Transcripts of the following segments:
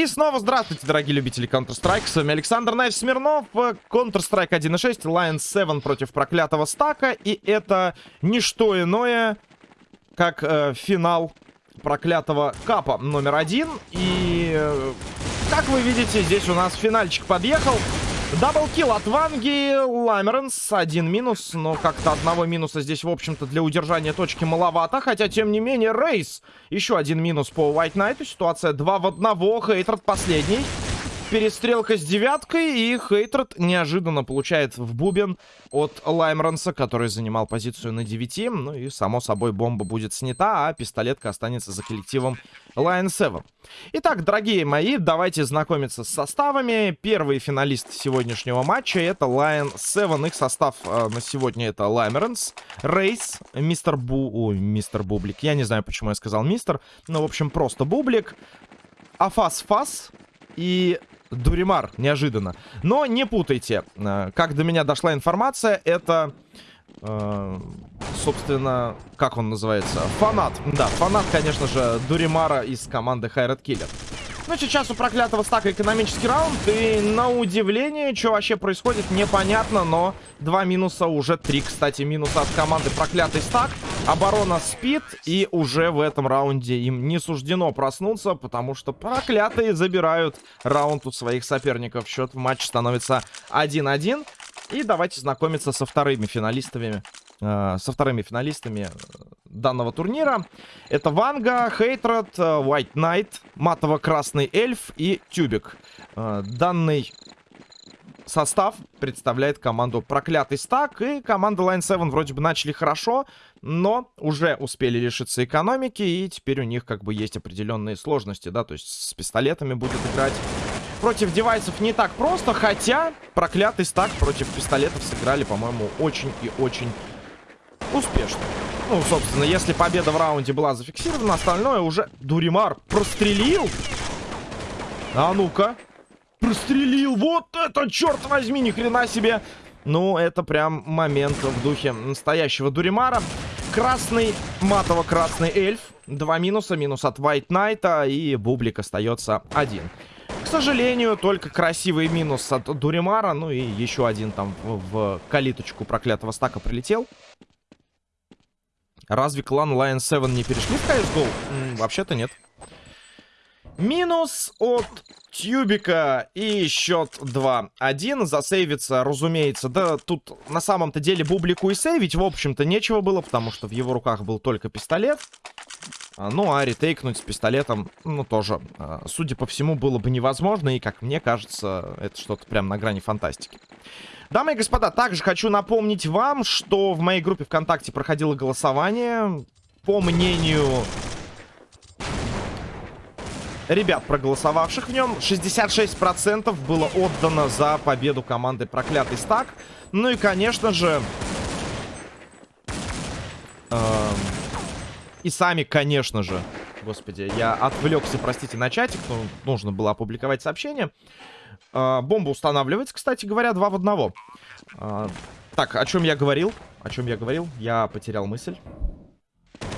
И снова здравствуйте, дорогие любители Counter-Strike. С вами Александр Найф Смирнов. Counter-Strike 1.6, Lions 7 против проклятого стака. И это не что иное, как э, финал проклятого капа номер один. И, э, как вы видите, здесь у нас финальчик подъехал. Даблкил от Ванги, Ламеренс, один минус, но как-то одного минуса здесь, в общем-то, для удержания точки маловато, хотя, тем не менее, Рейс, еще один минус по White Knight, ситуация 2 в 1, Hatred последний, перестрелка с девяткой, и Hatred неожиданно получает в бубен от Лаймранса, который занимал позицию на 9. Ну и, само собой, бомба будет снята, а пистолетка останется за коллективом Lion 7. Итак, дорогие мои, давайте знакомиться с составами. Первый финалист сегодняшнего матча это Lion 7. Их состав э, на сегодня это Лаймранс, Рейс, Мистер Бу... Ой, Мистер Бублик. Я не знаю, почему я сказал Мистер. Ну, в общем, просто Бублик. Афас Фас и Дуримар, неожиданно. Но не путайте. Э, как до меня дошла информация, это... Э, собственно, как он называется? Фанат. Да, фанат, конечно же, Дуримара из команды Хайрат Киллер. Ну, сейчас у проклятого стака экономический раунд. И на удивление, что вообще происходит, непонятно. Но два минуса, уже три, кстати, минуса от команды проклятый стак. Оборона спит. И уже в этом раунде им не суждено проснуться. Потому что проклятые забирают раунд у своих соперников. Счет в матче становится 1-1. И давайте знакомиться со вторыми финалистами Э, со вторыми финалистами э, данного турнира. Это Ванга, Хейтред, э, White Knight, Матово-Красный Эльф и Тюбик. Данный состав представляет команду Проклятый Стак. И команда Line 7 вроде бы начали хорошо, но уже успели лишиться экономики. И теперь у них как бы есть определенные сложности, да, то есть с пистолетами будет играть. Против девайсов не так просто, хотя Проклятый Стак против пистолетов сыграли, по-моему, очень и очень успешно. Ну, собственно, если победа в раунде была зафиксирована, остальное уже Дуримар прострелил. А ну-ка. Прострелил. Вот это, черт возьми, ни хрена себе. Ну, это прям момент в духе настоящего Дуримара. Красный, матово-красный эльф. Два минуса. Минус от White Knight. И Бублик остается один. К сожалению, только красивый минус от Дуримара. Ну и еще один там в, в калиточку проклятого стака прилетел. Разве клан Lion 7 не перешли в CSGO? Вообще-то нет. Минус от Тюбика и счет 2-1. Засейвится, разумеется. Да, тут на самом-то деле Бублику и сейвить, в общем-то, нечего было, потому что в его руках был только пистолет. А, ну, а ретейкнуть с пистолетом, ну, тоже, а, судя по всему, было бы невозможно. И, как мне кажется, это что-то прям на грани фантастики. Дамы и господа, также хочу напомнить вам, что в моей группе ВКонтакте проходило голосование. По мнению ребят, проголосовавших в нем, 66% было отдано за победу команды Проклятый Стак. Ну и, конечно же... Э, и сами, конечно же... Господи, я отвлекся, простите, на чатик. Ну, нужно было опубликовать сообщение. А, бомба устанавливается, кстати говоря, два в одного. А, так, о чем я говорил? О чем я говорил? Я потерял мысль.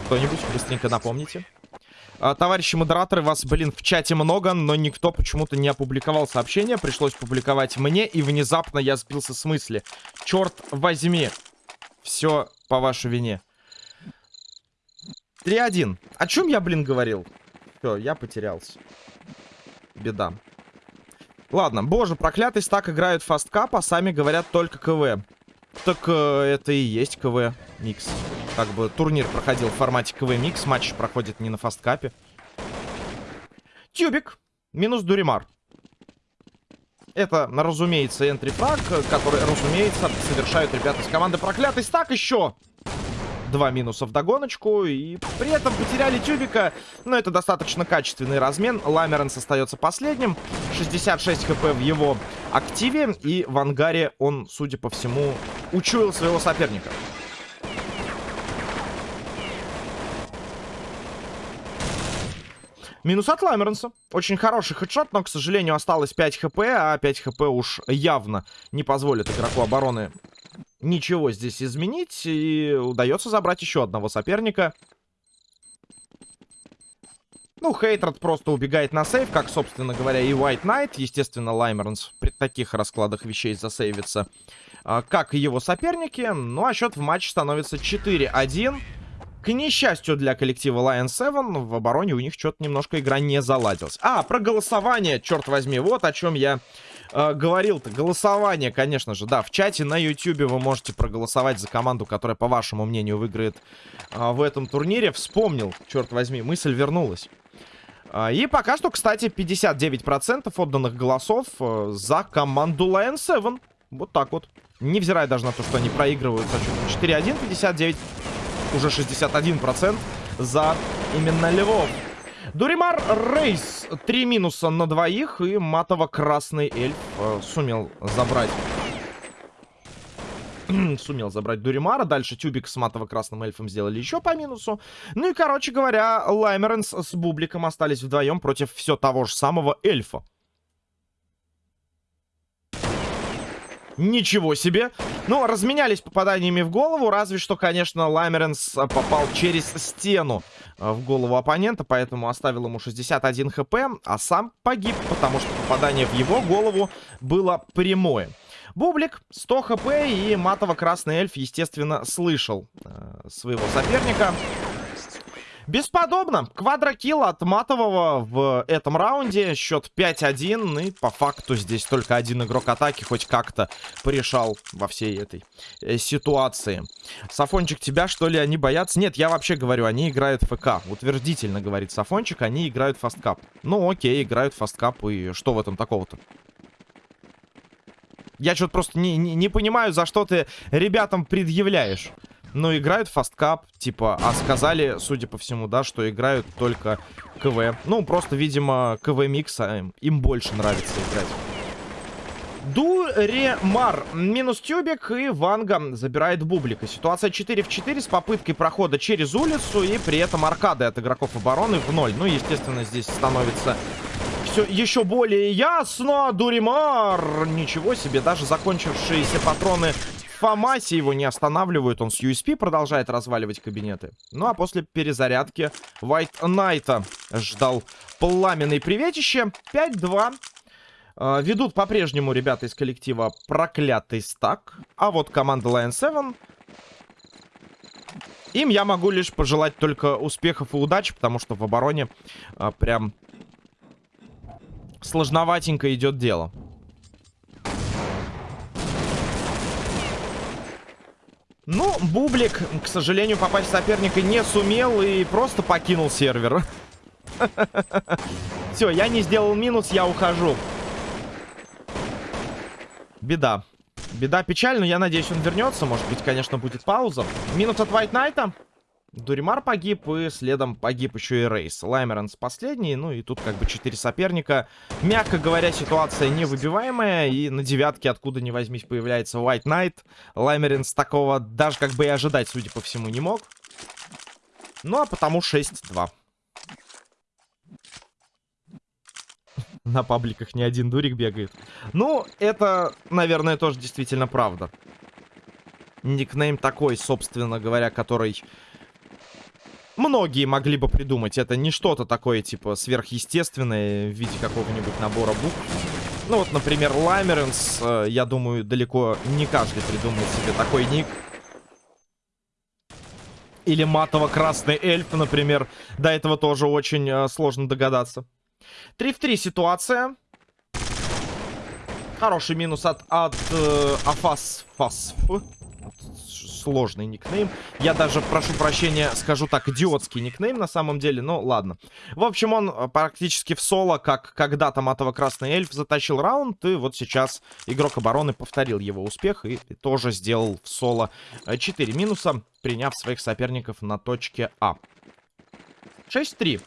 Кто-нибудь быстренько напомните. А, товарищи модераторы, вас, блин, в чате много, но никто почему-то не опубликовал сообщение. Пришлось публиковать мне, и внезапно я сбился с мысли. Черт возьми. Все по вашей вине. 3-1. О чем я, блин, говорил? Все, я потерялся. Беда. Ладно, боже, проклятый стак играют Fastcup, а сами говорят только КВ. Так э, это и есть КВ микс. Как бы турнир проходил в формате КВ микс, матч проходит не на Fastcup е. Тюбик, минус Дуримар. Это, разумеется, entry frag, который, разумеется, совершают ребята из команды Проклятый Стак еще два минуса в догоночку. И при этом потеряли Тюбика. Но это достаточно качественный размен. Ламеренс остается последним. 66 хп в его активе. И в ангаре он, судя по всему, учуял своего соперника. Минус от Ламеренса. Очень хороший хедшот, но, к сожалению, осталось 5 хп, а 5 хп уж явно не позволит игроку обороны ничего здесь изменить. И удается забрать еще одного соперника. Ну, Хейтред просто убегает на сейв, как, собственно говоря, и White Knight. Естественно, Лаймернс при таких раскладах вещей засейвится, а, как и его соперники. Ну, а счет в матче становится 4-1. К несчастью для коллектива Lion 7, в обороне у них что-то немножко игра не заладилась. А, про голосование, черт возьми, вот о чем я э, говорил-то. Голосование, конечно же, да, в чате на YouTube вы можете проголосовать за команду, которая, по вашему мнению, выиграет э, в этом турнире. Вспомнил, черт возьми, мысль вернулась. Э, и пока что, кстати, 59% отданных голосов э, за команду Lion 7. Вот так вот. Невзирая даже на то, что они проигрывают со счетом 4-1, 59 уже 61% за именно Львов. Дуримар Рейс. Три минуса на двоих. И матово-красный эльф э, сумел забрать... сумел забрать Дуримара. Дальше Тюбик с матово-красным эльфом сделали еще по минусу. Ну и, короче говоря, Лаймеренс с Бубликом остались вдвоем против все того же самого эльфа. Ничего себе. Ну, разменялись попаданиями в голову. Разве что, конечно, Ламеренс попал через стену э, в голову оппонента. Поэтому оставил ему 61 хп. А сам погиб, потому что попадание в его голову было прямое. Бублик 100 HP и матово-красный эльф, естественно, слышал э, своего соперника. Бесподобно. Quadro kill от Матового в этом раунде. Счет 5-1. И по факту здесь только один игрок атаки хоть как-то порешал во всей этой э, ситуации. Сафончик, тебя что ли они боятся? Нет, я вообще говорю, они играют ФК. Утвердительно говорит Сафончик, они играют Fastcup. Ну окей, играют Fastcup. И что в этом такого-то? Я что-то просто не, не, не понимаю, за что ты ребятам предъявляешь. Но играют фасткап, типа, а сказали, судя по всему, да, что играют только КВ. Ну, просто, видимо, КВ-микса им, больше нравится играть. Дуремар. Минус тюбик и Ванга забирает бублика. Ситуация 4 в 4 с попыткой прохода через улицу и при этом аркады от игроков обороны в ноль. Ну, естественно, здесь становится все еще более ясно. Дуримар. Ничего себе, даже закончившиеся патроны Фомаси его не останавливают. Он с USP продолжает разваливать кабинеты. Ну а после перезарядки White Найта ждал пламенный приветище. 5-2. Э, ведут по-прежнему ребята из коллектива проклятый стак. А вот команда Lion 7... Им я могу лишь пожелать только успехов и удачи, потому что в обороне э, прям сложноватенько идет дело. Ну, Бублик, к сожалению, попасть в соперника не сумел и просто покинул сервер. Все, я не сделал минус, я ухожу. Беда. Беда, печаль, но я надеюсь, он вернется. Может быть, конечно, будет пауза. Минус от White Knight. Дуримар погиб, и следом погиб еще и Рейс. Лаймеранс последний, ну и тут как бы четыре соперника. Мягко говоря, ситуация невыбиваемая, и на девятке, откуда ни возьмись, появляется White Knight. Лаймеранс такого даже как бы и ожидать, судя по всему, не мог. Ну а потому 6-2. На пабликах ни один дурик бегает. Ну, это, наверное, тоже действительно правда. Никнейм такой, собственно говоря, который многие могли бы придумать. Это не что-то такое, типа, сверхъестественное в виде какого-нибудь набора букв. Ну вот, например, Ламеренс, э, я думаю, далеко не каждый придумает себе такой ник. Или матово-красный эльф, например. До этого тоже очень э, сложно догадаться. 3 в 3 ситуация. Хороший минус от, от э, Афас Фасф сложный никнейм. Я даже, прошу прощения, скажу так, идиотский никнейм на самом деле, но ладно. В общем, он э, практически в соло, как когда-то матово-красный эльф затащил раунд, и вот сейчас игрок обороны повторил его успех и тоже сделал в соло 4 минуса, приняв своих соперников на точке А. 6-3.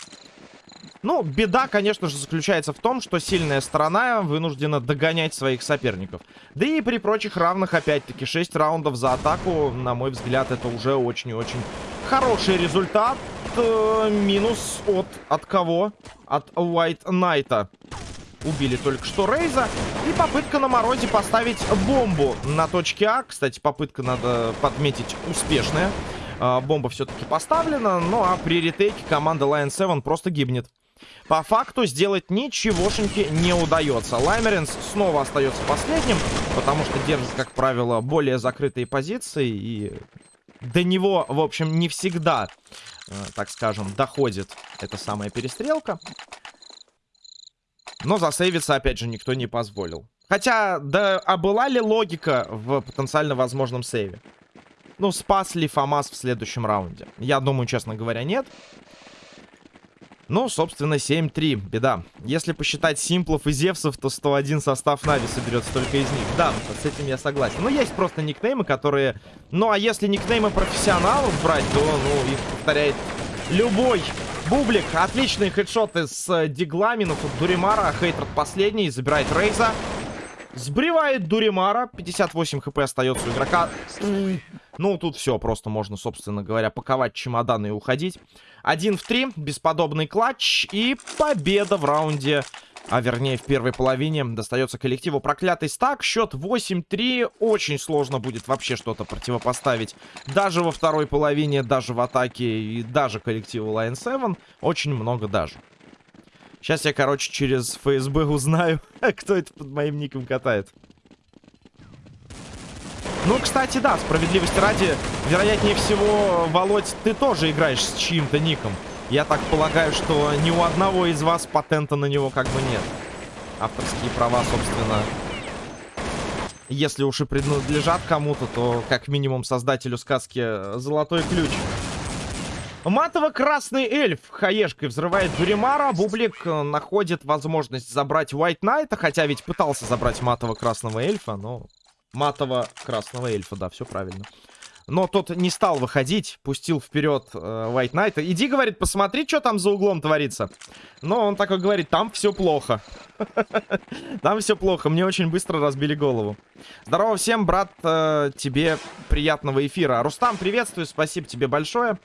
Ну, беда, конечно же, заключается в том, что сильная сторона вынуждена догонять своих соперников. Да и при прочих равных, опять-таки, 6 раундов за атаку, на мой взгляд, это уже очень очень хороший результат. Э, минус от... От кого? От White Knight. Убили только что Рейза. И попытка на морозе поставить бомбу на точке А. Кстати, попытка, надо подметить, успешная. Э, бомба все-таки поставлена. Ну а при ретейке команда Lion 7 просто гибнет. По факту сделать ничегошеньки не удается. Лаймеринс снова остается последним, потому что держит, как правило, более закрытые позиции. И до него, в общем, не всегда, э, так скажем, доходит эта самая перестрелка. Но засейвиться, опять же, никто не позволил. Хотя, да, а была ли логика в потенциально возможном сейве? Ну, спас ли Фамас в следующем раунде? Я думаю, честно говоря, нет. Ну, собственно, 7-3. Беда. Если посчитать Симплов и Зевсов, то 101 состав Нави соберется только из них. Да, с этим я согласен. Но есть просто никнеймы, которые... Ну, а если никнеймы профессионалов брать, то, ну, их повторяет любой Бублик. Отличные хедшоты с э, диглами. Но тут Дуримара, Хейтред последний, забирает Рейза. Сбривает Дуримара. 58 хп остается у игрока. Ну, тут все, просто можно, собственно говоря, паковать чемоданы и уходить. Один в три, бесподобный клатч и победа в раунде, а вернее в первой половине, достается коллективу проклятый стак. Счет 8-3, очень сложно будет вообще что-то противопоставить. Даже во второй половине, даже в атаке и даже коллективу Lion 7, очень много даже. Сейчас я, короче, через ФСБ узнаю, кто это под моим ником катает. Ну, кстати, да, справедливости ради, вероятнее всего, Володь, ты тоже играешь с чьим-то ником. Я так полагаю, что ни у одного из вас патента на него как бы нет. Авторские права, собственно, если уж и принадлежат кому-то, то как минимум создателю сказки «Золотой ключ». Матово-красный эльф хаешкой взрывает Дуримара. Бублик э, находит возможность забрать White Knight, хотя ведь пытался забрать матово-красного эльфа, но матово-красного эльфа, да, все правильно. Но тот не стал выходить, пустил вперед э, White Knight. Иди, говорит, посмотри, что там за углом творится. Но он такой говорит, там все плохо. Там все плохо, мне очень быстро разбили голову. Здорово всем, брат, э, тебе приятного эфира. Рустам, приветствую, спасибо тебе большое.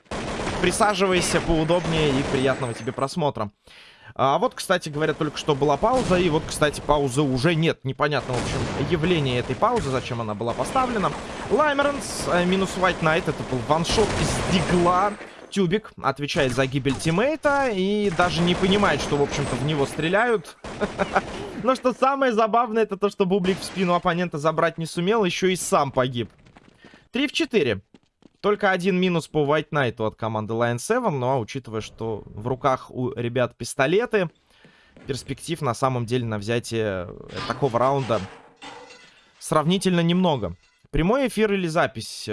Присаживайся поудобнее и приятного тебе просмотра. А вот, кстати, говорят, только что была пауза. И вот, кстати, паузы уже нет. Непонятно, в общем, явление этой паузы, зачем она была поставлена. Лаймеренс э, минус White Knight. Это был ваншот из дигла. Тюбик отвечает за гибель тиммейта и даже не понимает, что, в общем-то, в него стреляют. Но что самое забавное, это то, что Бублик в спину оппонента забрать не сумел, еще и сам погиб. 3 в 4. Только один минус по White Knight от команды Lion 7, но учитывая, что в руках у ребят пистолеты, перспектив на самом деле на взятие такого раунда сравнительно немного. Прямой эфир или запись?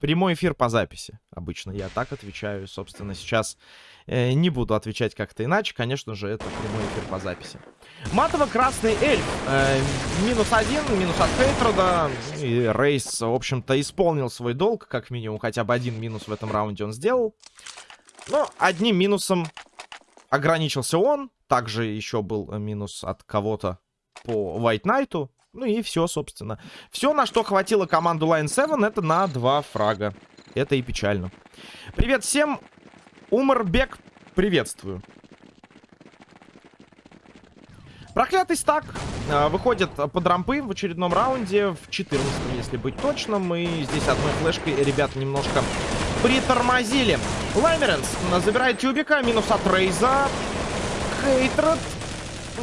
Прямой эфир по записи. Обычно я так отвечаю. Собственно, сейчас э, не буду отвечать как-то иначе. Конечно же, это прямой эфир по записи. Матово-красный эльф. Э, минус один, минус от Хейтрода. И Рейс, в общем-то, исполнил свой долг. Как минимум, хотя бы один минус в этом раунде он сделал. Но одним минусом ограничился он. Также еще был минус от кого-то по White Knight. Ну и все, собственно. Все, на что хватило команду Line 7, это на два фрага. Это и печально. Привет всем. Умарбек, приветствую. Проклятый стак э, выходит под рампы в очередном раунде, в 14 если быть точным. И здесь одной флешкой ребят немножко притормозили. Лаймеренс забирает тюбика, минус от Рейза. Хейтред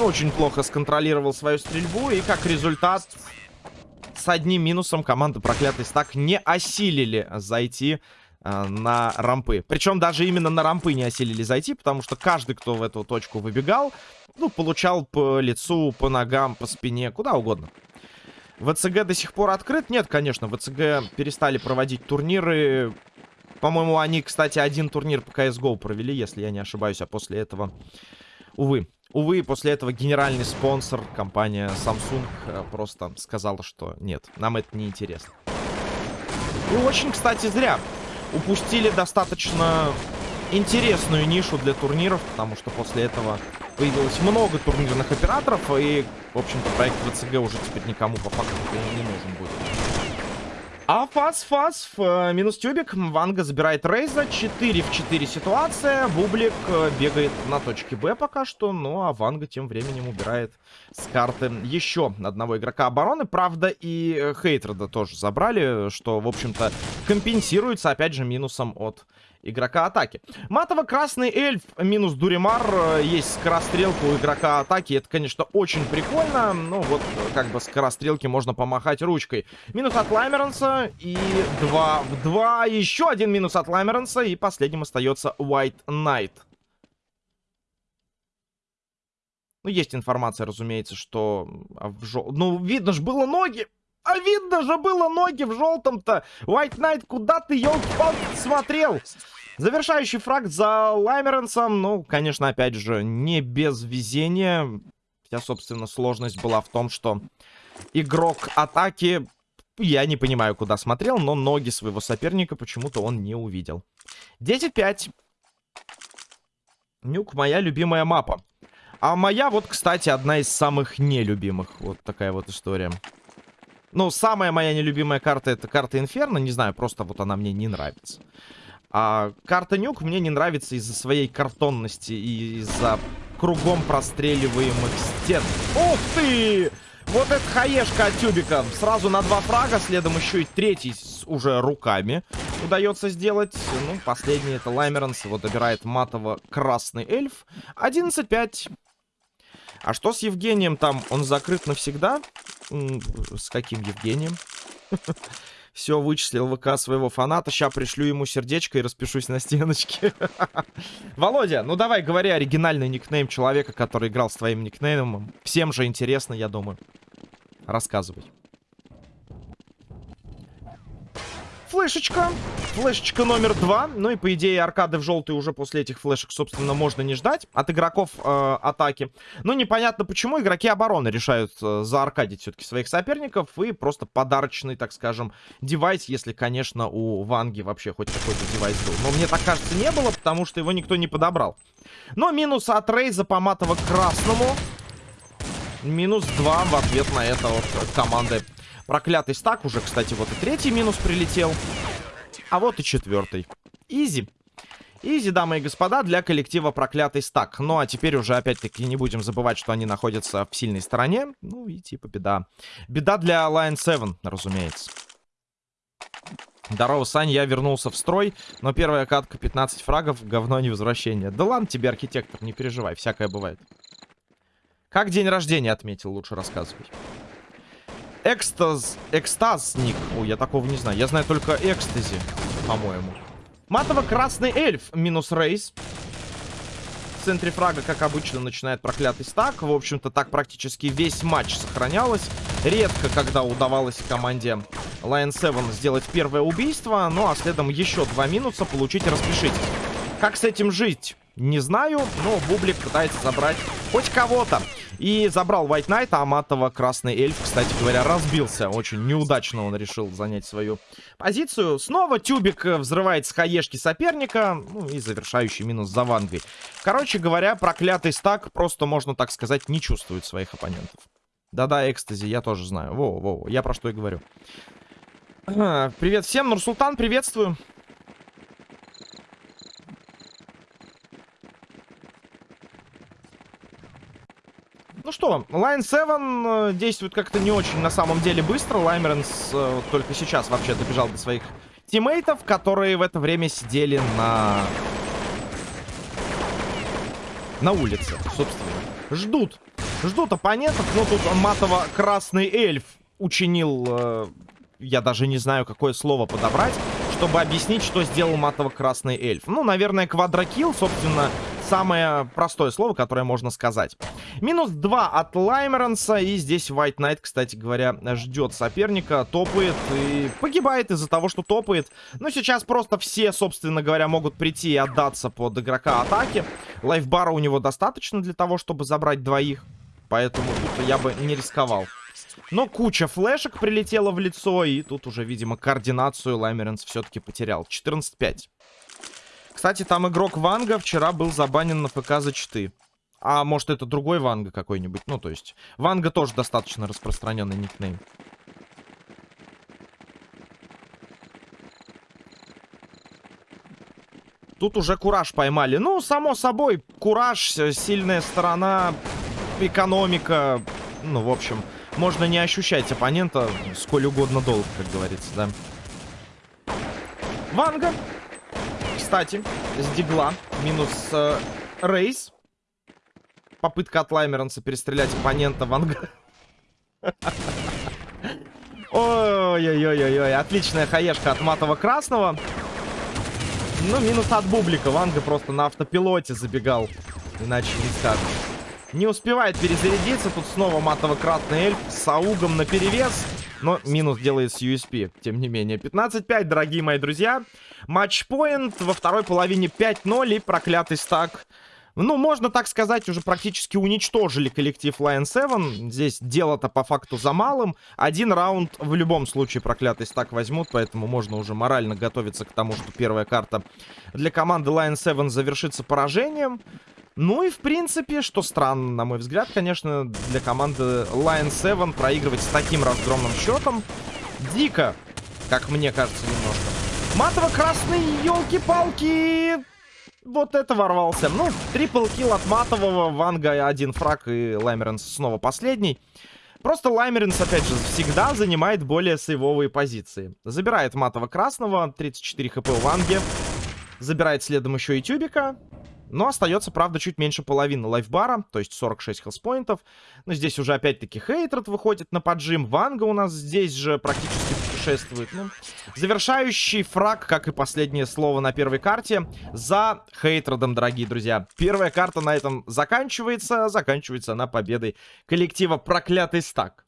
очень плохо сконтролировал свою стрельбу. И как результат, с одним минусом команда Проклятый Стак не осилили зайти э, на рампы. Причем даже именно на рампы не осилили зайти, потому что каждый, кто в эту точку выбегал, ну, получал по лицу, по ногам, по спине, куда угодно. ВЦГ до сих пор открыт? Нет, конечно, ВЦГ перестали проводить турниры. По-моему, они, кстати, один турнир по CSGO провели, если я не ошибаюсь, а после этого... Увы. Увы, после этого генеральный спонсор, компания Samsung, э, просто сказала, что нет, нам это не интересно. И очень, кстати, зря. Упустили достаточно интересную нишу для турниров, потому что после этого появилось много турнирных операторов, и, в общем-то, проект ВЦГ уже теперь никому по факту не нужен будет. А фас фас э, минус тюбик. Ванга забирает Рейза. 4 в 4 ситуация. Бублик э, бегает на точке Б пока что. Ну а Ванга тем временем убирает с карты еще одного игрока обороны. Правда и э, Хейтреда тоже забрали, что в общем-то компенсируется опять же минусом от игрока атаки. Матово-красный эльф минус Дуримар. Э, есть скорострелка у игрока атаки. Это, конечно, очень прикольно. Ну, вот, как бы скорострелки можно помахать ручкой. Минус от Лаймеранса. И 2 в 2. Еще один минус от Лаймеранса. И последним остается White Knight. Ну, есть информация, разумеется, что... В жел... Ну, видно же было ноги. А видно же было ноги в желтом-то. White Knight, куда ты, елки-палки, смотрел? Завершающий фраг за Лаймеренсом. Ну, конечно, опять же, не без везения. Вся, собственно, сложность была в том, что игрок атаки... Я не понимаю, куда смотрел, но ноги своего соперника почему-то он не увидел. 10-5. Нюк, моя любимая мапа. А моя вот, кстати, одна из самых нелюбимых. Вот такая вот история. Ну, самая моя нелюбимая карта это карта Инферно. Не знаю, просто вот она мне не нравится. А карта Нюк мне не нравится из-за своей картонности и из-за кругом простреливаемых стен. Ух ты! Вот это хаешка от тюбика. Сразу на два фрага, следом еще и третий с уже руками удается сделать. Ну, последний это Лаймеранс. Его добирает матово-красный эльф. 11-5. А что с Евгением там? Он закрыт навсегда? С каким Евгением? Все, вычислил ВК своего фаната. Сейчас пришлю ему сердечко и распишусь на стеночке. Володя, ну давай, говори оригинальный никнейм человека, который играл с твоим никнеймом. Всем же интересно, я думаю. Рассказывай. Флешечка. Флешечка номер два. Ну и, по идее, аркады в желтый уже после этих флешек, собственно, можно не ждать от игроков э, атаки. Но непонятно, почему игроки обороны решают э, зааркадить все-таки своих соперников. И просто подарочный, так скажем, девайс, если, конечно, у Ванги вообще хоть какой-то девайс был. Но мне так кажется, не было, потому что его никто не подобрал. Но минус от Рейза по матово-красному. Минус 2 в ответ на это вот команды Проклятый стак уже, кстати, вот и третий минус прилетел. А вот и четвертый. Изи. Изи, дамы и господа, для коллектива проклятый стак. Ну, а теперь уже, опять-таки, не будем забывать, что они находятся в сильной стороне. Ну, и типа беда. Беда для Lion 7, разумеется. Здорово, Сань, я вернулся в строй, но первая катка 15 фрагов, говно не возвращение. Да ладно тебе, архитектор, не переживай, всякое бывает. Как день рождения отметил, лучше рассказывай. Экстаз... Экстазник. Ой, я такого не знаю. Я знаю только экстази, по-моему. Матово-красный эльф. Минус рейс. В центре фрага, как обычно, начинает проклятый стак. В общем-то, так практически весь матч сохранялось. Редко, когда удавалось команде Lion 7 сделать первое убийство. Ну, а следом еще два минуса получить и распишить. Как с этим жить? Не знаю, но Бублик пытается забрать хоть кого-то. И забрал White Knight, а Аматова красный эльф, кстати говоря, разбился. Очень неудачно он решил занять свою позицию. Снова тюбик э, взрывает с хаешки соперника. Ну и завершающий минус за вангой. Короче говоря, проклятый стак просто, можно так сказать, не чувствует своих оппонентов. Да-да, экстази, я тоже знаю. Во-во, я про что и говорю. Привет всем, Нурсултан, приветствую. Ну что, Line 7 э, действует как-то не очень на самом деле быстро. Лаймеренс э, только сейчас вообще добежал до своих тиммейтов, которые в это время сидели на... На улице, собственно. Ждут. Ждут оппонентов, но тут матово-красный эльф учинил... Э, я даже не знаю, какое слово подобрать, чтобы объяснить, что сделал матово-красный эльф. Ну, наверное, квадрокилл, собственно, самое простое слово, которое можно сказать. Минус 2 от Лаймеранса. И здесь White Knight, кстати говоря, ждет соперника. Топает и погибает из-за того, что топает. Но сейчас просто все, собственно говоря, могут прийти и отдаться под игрока атаки. Лайфбара у него достаточно для того, чтобы забрать двоих. Поэтому тут я бы не рисковал. Но куча флешек прилетела в лицо. И тут уже, видимо, координацию Лаймеренс все-таки потерял. 14-5. Кстати, там игрок Ванга вчера был забанен на ПК за читы. А может это другой Ванга какой-нибудь? Ну, то есть, Ванга тоже достаточно распространенный никнейм. Тут уже Кураж поймали. Ну, само собой, Кураж, сильная сторона, экономика. Ну, в общем, можно не ощущать оппонента сколь угодно долго, как говорится, да. Ванга кстати, с дигла. Минус э, рейс. Попытка от Лаймеранса перестрелять оппонента Ванга. Ой-ой-ой-ой-ой. Отличная хаешка от матового красного. Ну, минус от бублика. Ванга просто на автопилоте забегал. Иначе не скажешь. Не успевает перезарядиться. Тут снова матово-красный эльф с аугом на перевес. Но минус делает с USP, тем не менее. 15-5, дорогие мои друзья. Матчпоинт во второй половине 5-0 и проклятый стак. Ну, можно так сказать, уже практически уничтожили коллектив Lion 7. Здесь дело-то по факту за малым. Один раунд в любом случае проклятый стак возьмут, поэтому можно уже морально готовиться к тому, что первая карта для команды Lion 7 завершится поражением. Ну и, в принципе, что странно, на мой взгляд, конечно, для команды Lion 7 проигрывать с таким разгромным счетом дико, как мне кажется, немножко. Матово-красный, елки-палки! Вот это ворвался. Ну, трипл килл от матового, Ванга один фраг и Лаймеренс снова последний. Просто Лаймеренс, опять же, всегда занимает более сейвовые позиции. Забирает матово-красного, 34 хп у Ванги. Забирает следом еще и Тюбика. Но остается, правда, чуть меньше половины лайфбара, то есть 46 хелспоинтов. Но здесь уже опять-таки Хейтред выходит на поджим. Ванга у нас здесь же практически путешествует. Ну, завершающий фраг, как и последнее слово на первой карте, за Хейтредом, дорогие друзья. Первая карта на этом заканчивается. Заканчивается она победой коллектива Проклятый Стак.